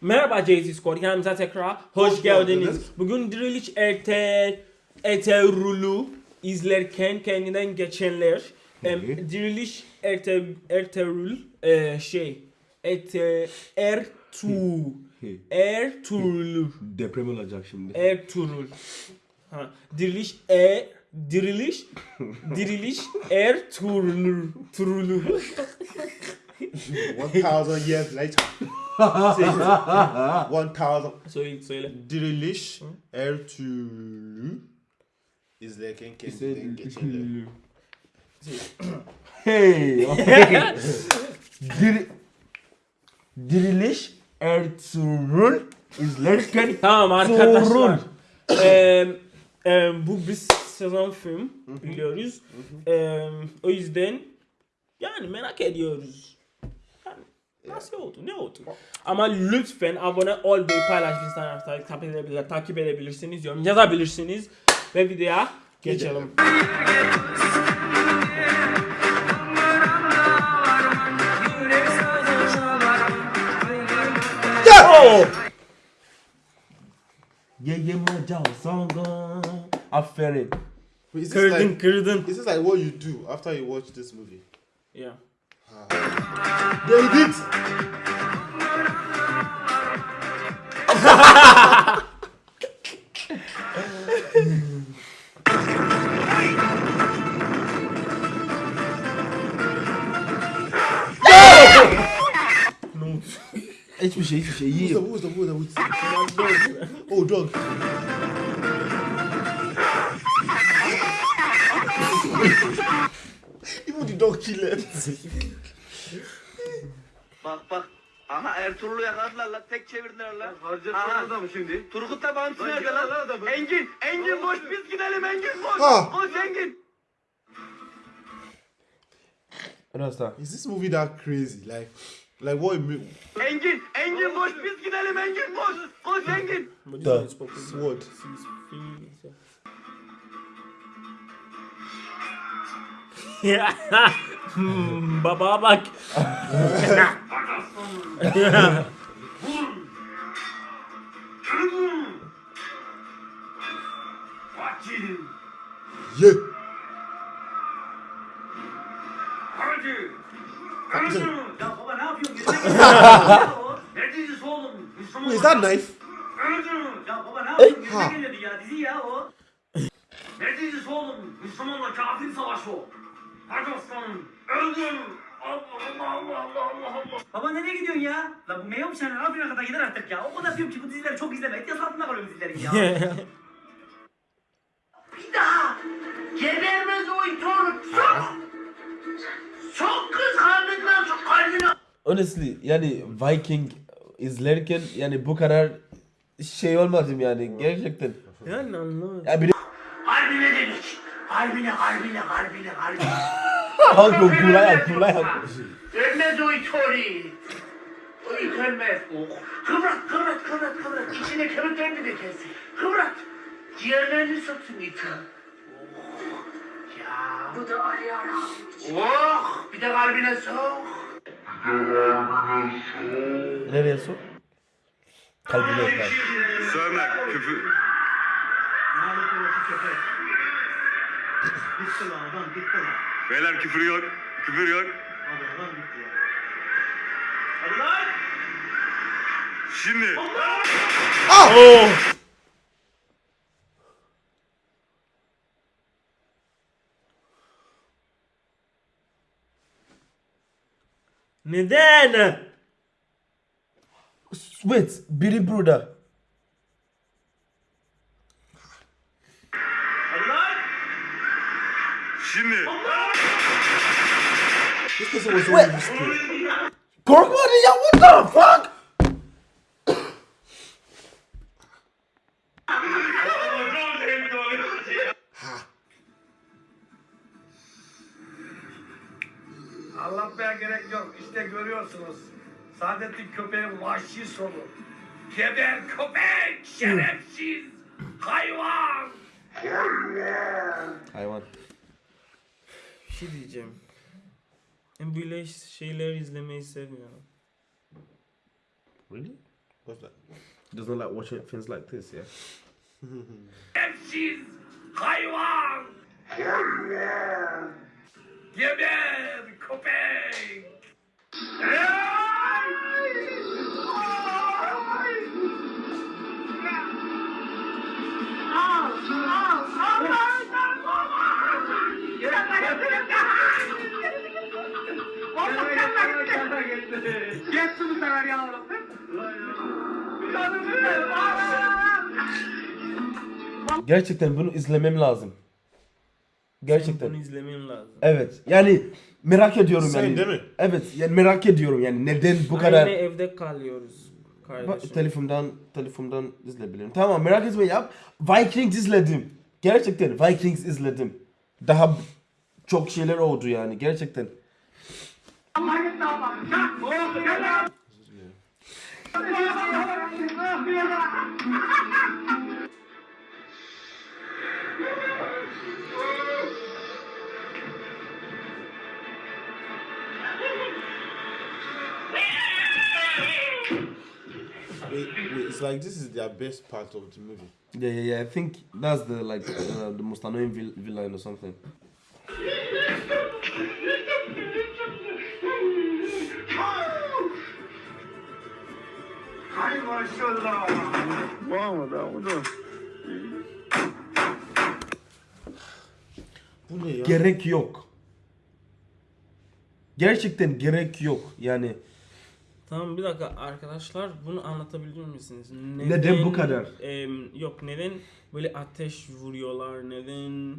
Merhaba JT Squad, kanalımıza tekrar hoş, Hoş geldiniz. geldiniz. Bugün Diriliş Ertel, Ertuğrul'u izlerken kendinden geçenler. Em, Diriliş Ertel, Ertuğrul, e, şey, Erte, Ertuğ, Ertuğrul, Deprem olacak şimdi. Ertuğrul. Ha, Diriliş E, Diriliş, Diriliş Ertuğrul, Turulu. 1000 years later. 1000 söyle, söyle. diriliş Ertuğrul izlerken kendinden geçenler. Hey! Dir Diriliş Ertuğrul izlerken Tamam arkadaşlar. Eee, eee, bu bir sezon film biliyoruz. Eee, o yüzden yani merak ediyoruz. Nasıl oldu? Ne oldu? Ama lütfen abone ol ve paylaşırsanız takip, edebilir, takip edebilirsiniz, yorum yazabilirsiniz ve videoya geçelim. Oh! Ye ye macal songa Aferin Wait, Is this, Kırdın like, kırdın. is this like what you do after you watch this movie? Yeah. They did. Ne oldu? Hiçbir şey hiçbir şey Who's the, yiyeyim who's the, who's the, who's the, oh, dog. Killed. Bak bak. Aha Ertuğrul'u yakaladılar lan. Tek çevirdiler lan. Aha. Harcatlar mı şimdi? Turgut da bantı Lan nerede lan adamı. Engin. Engin boş biz gidelim Engin boş. Ha. Koş Engin. Rasta Is this movie that crazy? Like, like what? It mean? Engin. Engin boş biz gidelim Engin boş. Koş Engin. Da. Sword. Hmm, Baba bak. Yeah. Ya baba ne yapıyorsun? Neredeyiz oğlum? Is that knife? Ya baba ne yapıyorsun? Ha. Yerine ya. Dizi ya o. Neredeyiz oğlum? Müslümanla kafir savaşı o. Hadi aslanım. Öldüm. Allah Allah Allah Allah Allah Allah. Baba nereye gidiyorsun ya? La bu meyve sen Afrin'e kadar gider artık ya. O kadar diyorum ki bu dizileri çok izleme. İhtiyaç altında kalıyor bu dizilerin ya. Bir daha gebermez o itoru çok çok kıskandıktan çok kalbine Honestly yani Viking izlerken yani bu kadar şey olmadım yani gerçekten. Yani anlamadım. Ya bir kalbine dedik. Kalbine kalbine kalbine kalbine. Halk kulay kulay Ölmez o itori. O it ölmez. Oh. Kıvrat kıvrat kıvrat kıvrat. İçine kemiklerini de kesin. Kıvrat. Ciğerlerini soksun iti. Oh. Ya. Bu da ayağına. Oh. Bir de kalbine sok. Nereye sok? Kalbine bak. Sövme, küfür. Gitti lan adam gitti lan. Beyler küfür yok, küfür yok. Hadi adam gitti ya. Hadi lan. Şimdi. Oh! Neden? Wait, biri burada. Hadi lan. Şimdi. Risky. Korkmadı ya what the fuck? Anlatmaya gerek yok. İşte görüyorsunuz. Saadettin köpeğin vahşi sonu. Geber köpek! Şerefsiz! Hayvan! Hayvan. Şey diyeceğim. Ben böyle şeyler izlemeyi sevmiyorum. Really? What's that? Does not like watching things like this, yeah? Şerefsiz hayvan. Hayvan. Geber köpek. Geç bu sefer yavrum. Gerçekten bunu izlemem lazım. Gerçekten. Bunu izlemem lazım. Evet. Yani merak ediyorum Sen yani. değil mi? Evet. Yani merak ediyorum yani neden bu kadar Aynı evde kalıyoruz Bak, kardeşim. telefondan telefondan izleyebilirim. Tamam merak etme ya. Vikings izledim. Gerçekten Vikings izledim. Daha çok şeyler oldu yani gerçekten. It's like this is their best part of the movie. Yeah, yeah, yeah. I think that's the like uh, the most annoying vil- villain or something. Hay maşallah. Bu ne ya? Gerek yok. Gerçekten gerek yok. Yani Tamam bir dakika arkadaşlar bunu anlatabilir misiniz? Neden bu kadar? em, yok neden böyle ateş vuruyorlar neden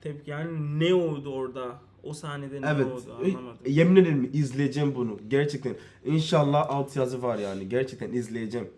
tepki yani ne oldu orada o sahnede ne evet. oldu e, anlamadım. Yemin ederim izleyeceğim bunu. Gerçekten. İnşallah alt yazı var yani. Gerçekten izleyeceğim.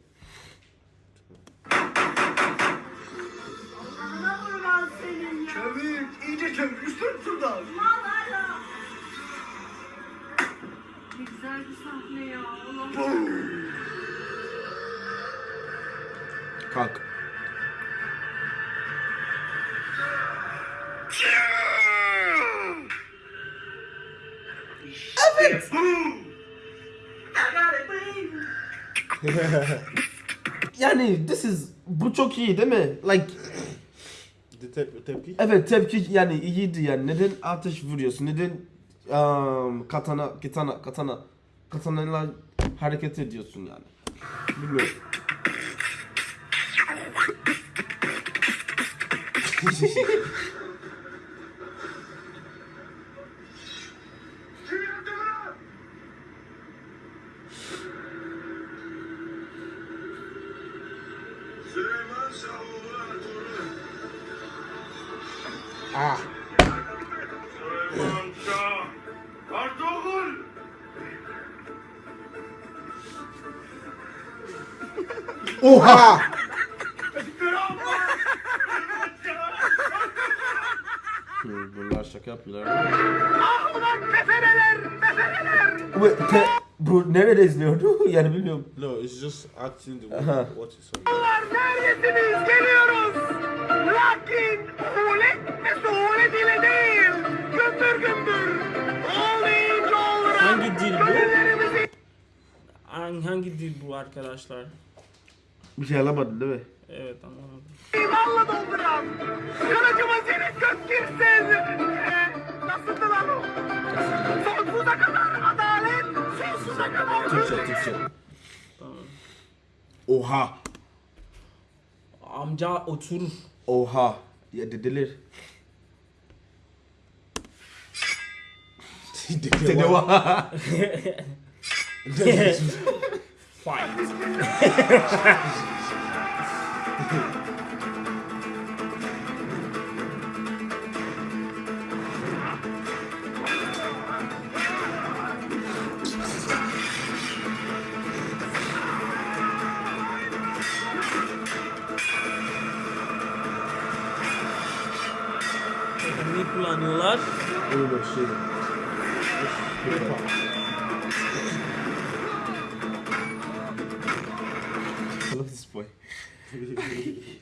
Yani this is bu çok iyi değil mi? Like tep tepki. evet tepki yani iyiydi yani. Neden ateş vuruyorsun? Neden um, katana katana katana katanayla hareket ediyorsun yani? Bilmiyorum. Oha! Bunlar şaka yapıyorlar. Bu, te, bu nerede izliyordu? yani bilmiyorum. No, it's just acting the way what is on. Neredesiniz? Geliyoruz. Lakin suhulet ve suhulet ile değil. Gümbür gümbür. Olmayınca olur. Hangi dil bu? Hangi dil bu arkadaşlar? Bir şey alamadın değil mi? Evet anlamadım. imanla dolduralım. Kılıcımız yine gök girsin. Ee, nasıldı lan o? Sonsuza kadar adalet, sonsuza kadar Türkçe. Türkçe. Tamam. Oha. Amca otur. Oha. Ya dediler. Dedi oha. Fight. ne kullanıyorlar? Öyle şey. I love this boy.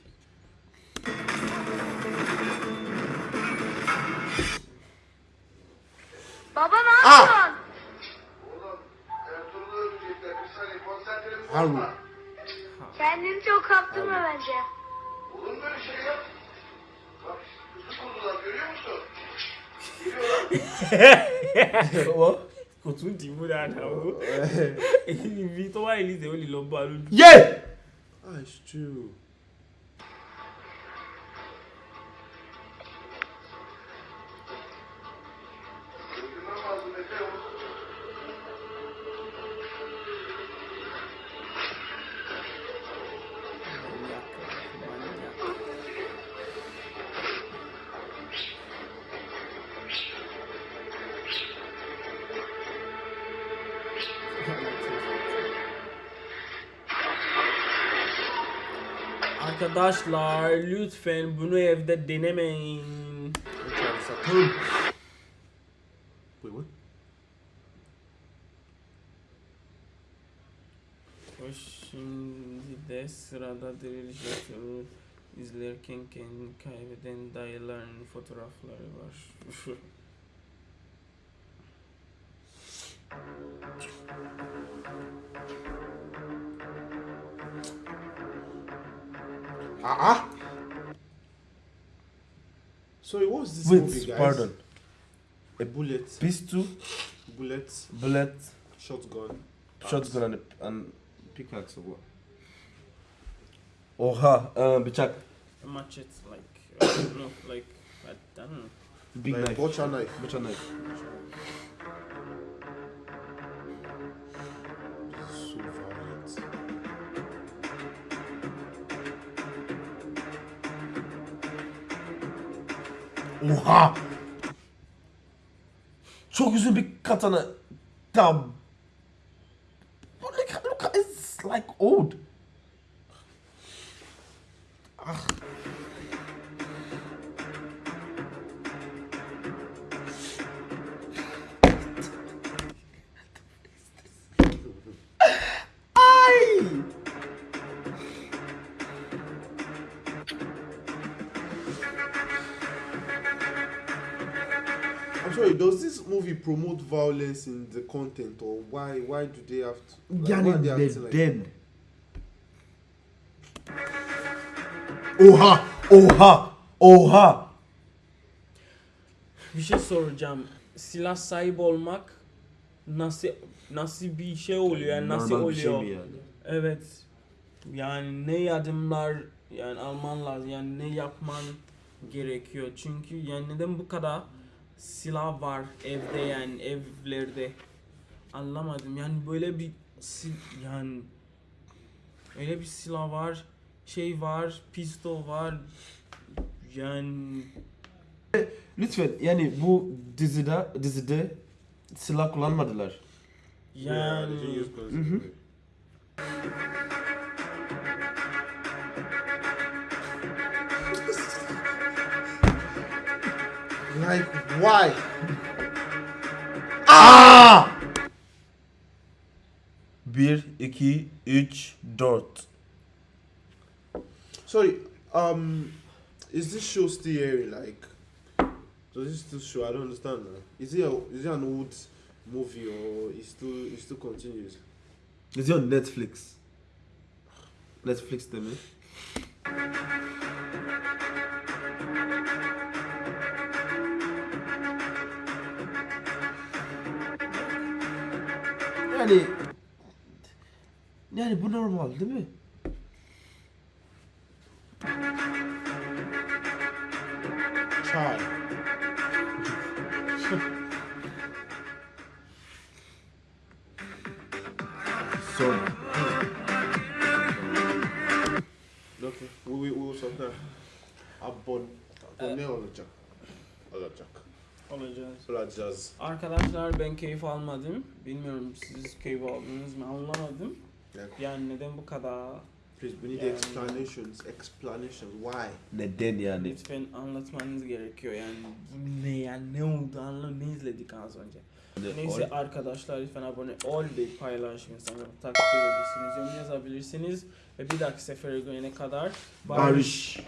Baba ne yapıyorsun? Saniye konsantremiz Harun. Kendini çok kaptırma bence. Olur mu öyle şey ya? Bak kutu kurdular görüyor musun? What? kò tún dì í mú dáadáa o ibi tó wà Elise ó lè lọ bá a lójú. Yeah! Ah, it's Arkadaşlar lütfen bunu evde denemeyin. Wait, what? O şimdi de sırada yatırır. izlerken kendini kaybeden dayıların fotoğrafları var. Ah, ah. Sorry, what was this movie, Wait, guys? pardon. A bullet, Pistol, bullet, bullet, shotgun. shotgun and, and pickaxe or what? Oha, uh, bıçak. A machete like I don't know like I don't know. Big like knife. butcher knife. Butcher knife. So Oha! Çok uzun bir katana. Tam. Look, look, it's like old. Ay! Promote violence in the content or why why do they have to like, Yani they acting like neden? Oha! Oha! Oha! Bir şey soracağım. Silah sahibi olmak nasıl nasıl bir şey oluyor yani nasıl Normal bir şey oluyor? yani? Evet. Yani ne adımlar yani alman lazım yani ne yapman gerekiyor çünkü yani neden bu kadar silah var evde yani evlerde. Anlamadım. Yani böyle bir sil- yani öyle bir silah var şey var pistol var. Yani Lütfen yani bu dizide dizide silah kullanmadılar. Yeah, yani they didn't Like why? Ah! 1 2 3 4 Sorry, um, is this show still airing? Like, does this still show? I don't understand. Now. Is it a, is it an old movie or it still it still continues? Is it on Netflix? Netflix değil mi? Yani yani bu normal değil mi? Try. Sonra. Okay, we we we will sort that. Abon, abone olacak. Olacak. Olacağız. Olacağız. Arkadaşlar ben keyif almadım. Bilmiyorum siz keyif aldınız mı anlamadım. Yeah. Yani neden bu kadar Please, we need Yeah. explanations. Explanations. Why? Neden yani? lütfen anlatmanız gerekiyor yani bu ne yani ne oldu anla ne izledik az önce. Neyse arkadaşlar lütfen abone ol ve paylaşın insanlara takip edebilirsiniz, yorum yazabilirsiniz ve bir dahaki sefere görene kadar Barış.